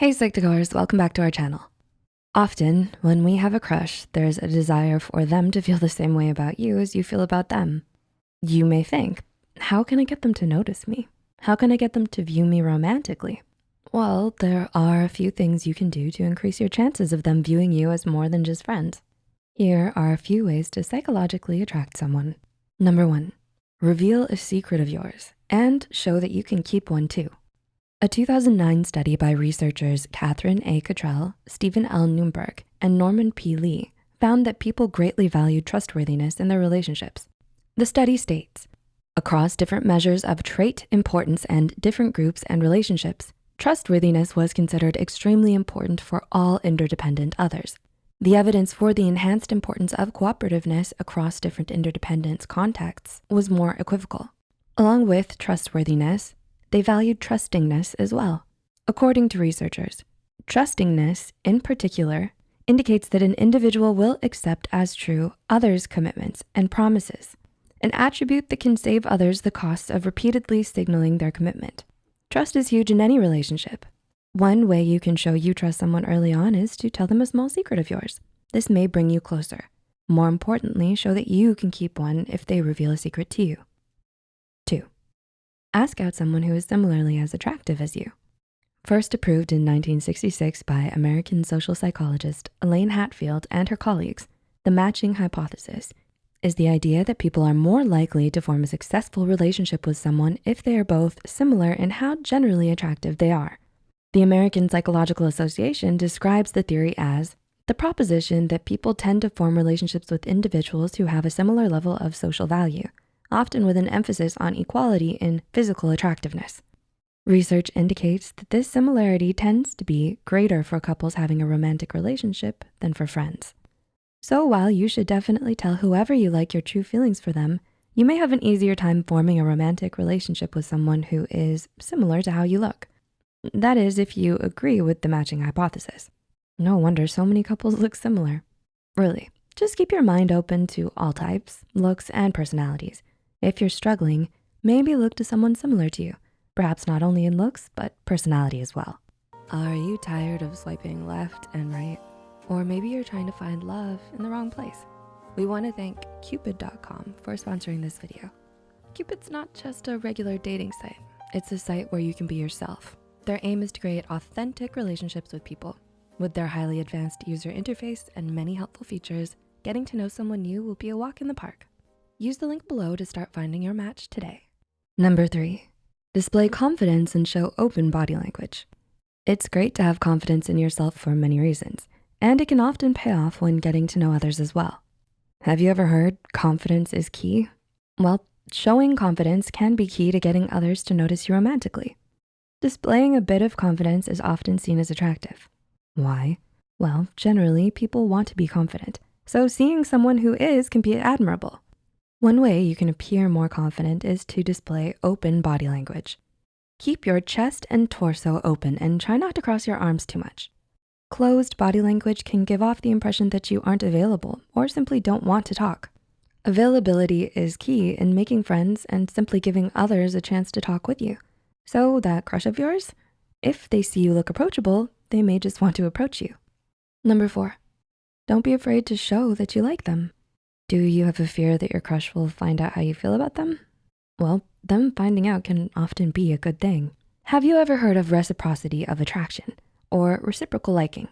Hey Psych2Goers, welcome back to our channel. Often, when we have a crush, there's a desire for them to feel the same way about you as you feel about them. You may think, how can I get them to notice me? How can I get them to view me romantically? Well, there are a few things you can do to increase your chances of them viewing you as more than just friends. Here are a few ways to psychologically attract someone. Number one, reveal a secret of yours and show that you can keep one too. A 2009 study by researchers Catherine A. Cottrell, Steven L. Neubauer, and Norman P. Li found that people greatly valued trustworthiness in their relationships. The study states, across different measures of trait importance and different groups and relationships, trustworthiness was considered extremely important for all interdependent others. The evidence for the enhanced importance of cooperativeness across different interdependence contexts was more equivocal. Along with trustworthiness, they valued trustingness as well. According to researchers, trustingness in particular indicates that an individual will accept as true others' commitments and promises, an attribute that can save others the costs of repeatedly signaling their commitment. Trust is huge in any relationship. One way you can show you trust someone early on is to tell them a small secret of yours. This may bring you closer. More importantly, show that you can keep one if they reveal a secret to you. Ask out someone who is similarly as attractive as you. First approved in 1966 by American social psychologist Elaine Hatfield and her colleagues, the matching hypothesis is the idea that people are more likely to form a successful relationship with someone if they are both similar in how generally attractive they are. The American Psychological Association describes the theory as the proposition that people tend to form relationships with individuals who have a similar level of social value often with an emphasis on equality in physical attractiveness. Research indicates that this similarity tends to be greater for couples having a romantic relationship than for friends. So while you should definitely tell whoever you like your true feelings for them, you may have an easier time forming a romantic relationship with someone who is similar to how you look. That is, if you agree with the matching hypothesis. No wonder so many couples look similar. Really, just keep your mind open to all types, looks, and personalities. If you're struggling, maybe look to someone similar to you, perhaps not only in looks, but personality as well. Are you tired of swiping left and right? Or maybe you're trying to find love in the wrong place. We wanna thank Cupid.com for sponsoring this video. Cupid's not just a regular dating site. It's a site where you can be yourself. Their aim is to create authentic relationships with people. With their highly advanced user interface and many helpful features, getting to know someone new will be a walk in the park. Use the link below to start finding your match today. Number three, display confidence and show open body language. It's great to have confidence in yourself for many reasons, and it can often pay off when getting to know others as well. Have you ever heard confidence is key? Well, showing confidence can be key to getting others to notice you romantically. Displaying a bit of confidence is often seen as attractive. Why? Well, generally people want to be confident. So seeing someone who is can be admirable. One way you can appear more confident is to display open body language. Keep your chest and torso open and try not to cross your arms too much. Closed body language can give off the impression that you aren't available or simply don't want to talk. Availability is key in making friends and simply giving others a chance to talk with you. So that crush of yours, if they see you look approachable, they may just want to approach you. Number four, don't be afraid to show that you like them. Do you have a fear that your crush will find out how you feel about them? Well, them finding out can often be a good thing. Have you ever heard of reciprocity of attraction or reciprocal liking?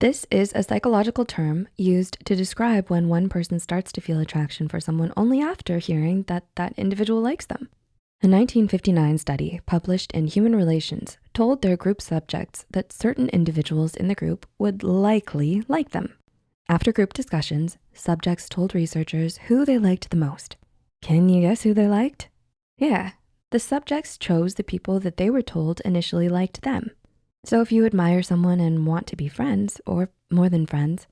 This is a psychological term used to describe when one person starts to feel attraction for someone only after hearing that that individual likes them. A 1959 study published in Human Relations told their group subjects that certain individuals in the group would likely like them. After group discussions, subjects told researchers who they liked the most. Can you guess who they liked? Yeah, the subjects chose the people that they were told initially liked them. So if you admire someone and want to be friends, or more than friends,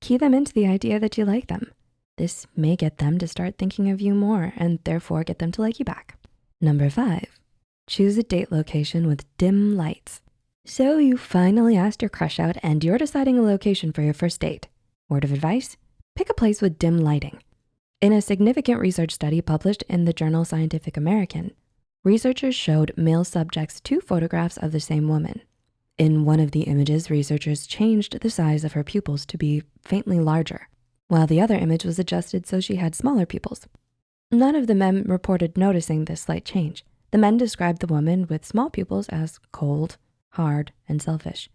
key them into the idea that you like them. This may get them to start thinking of you more and therefore get them to like you back. Number five, choose a date location with dim lights. So you finally asked your crush out and you're deciding a location for your first date. Word of advice, pick a place with dim lighting. In a significant research study published in the journal Scientific American, researchers showed male subjects two photographs of the same woman. In one of the images, researchers changed the size of her pupils to be faintly larger, while the other image was adjusted so she had smaller pupils. None of the men reported noticing this slight change. The men described the woman with small pupils as cold, hard, and selfish.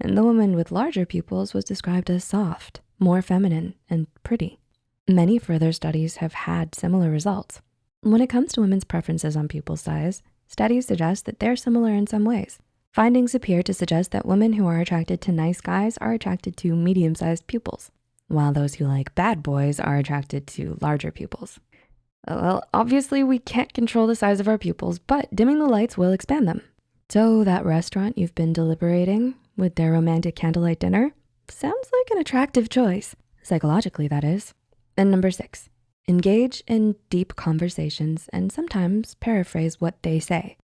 And the woman with larger pupils was described as soft, more feminine, and pretty. Many further studies have had similar results. When it comes to women's preferences on pupil size, studies suggest that they're similar in some ways. Findings appear to suggest that women who are attracted to nice guys are attracted to medium-sized pupils, while those who like bad boys are attracted to larger pupils. Well, obviously we can't control the size of our pupils, but dimming the lights will expand them. So that restaurant you've been deliberating with their romantic candlelight dinner sounds like an attractive choice, psychologically that is. And number six, engage in deep conversations and sometimes paraphrase what they say.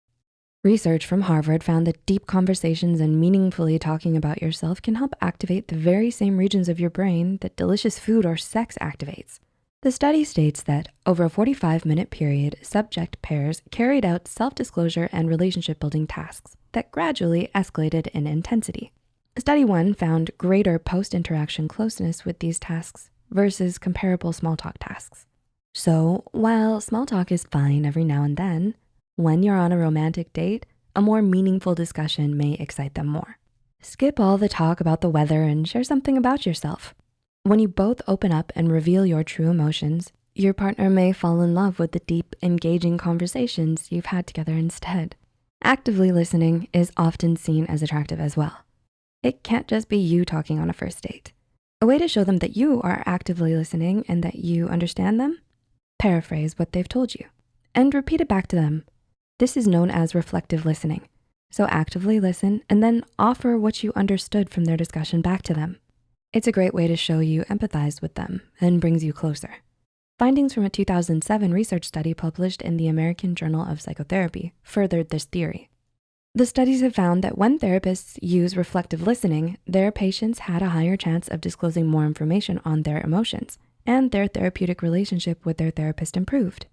Research from Harvard found that deep conversations and meaningfully talking about yourself can help activate the very same regions of your brain that delicious food or sex activates. The study states that over a 45 minute period, subject pairs carried out self-disclosure and relationship building tasks that gradually escalated in intensity. Study one found greater post-interaction closeness with these tasks versus comparable small talk tasks. So while small talk is fine every now and then, when you're on a romantic date, a more meaningful discussion may excite them more. Skip all the talk about the weather and share something about yourself. When you both open up and reveal your true emotions, your partner may fall in love with the deep, engaging conversations you've had together instead. Actively listening is often seen as attractive as well. It can't just be you talking on a first date. A way to show them that you are actively listening and that you understand them, paraphrase what they've told you and repeat it back to them. This is known as reflective listening. So actively listen and then offer what you understood from their discussion back to them. It's a great way to show you empathize with them and brings you closer. Findings from a 2007 research study published in the American Journal of Psychotherapy furthered this theory. The studies have found that when therapists use reflective listening, their patients had a higher chance of disclosing more information on their emotions and their therapeutic relationship with their therapist improved.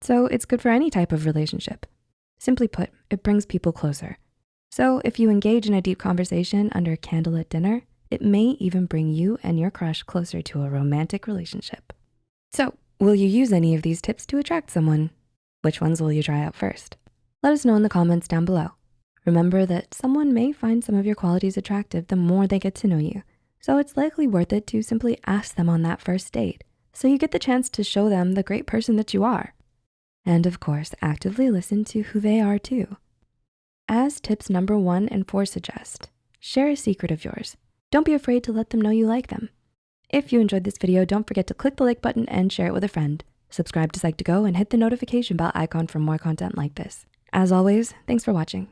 So it's good for any type of relationship. Simply put, it brings people closer. So if you engage in a deep conversation under a candlelit dinner, it may even bring you and your crush closer to a romantic relationship. So will you use any of these tips to attract someone? Which ones will you try out first? Let us know in the comments down below. Remember that someone may find some of your qualities attractive the more they get to know you. So it's likely worth it to simply ask them on that first date so you get the chance to show them the great person that you are. And of course, actively listen to who they are too. As tips number one and four suggest, share a secret of yours. Don't be afraid to let them know you like them. If you enjoyed this video, don't forget to click the like button and share it with a friend. Subscribe to Psych2Go and hit the notification bell icon for more content like this. As always, thanks for watching.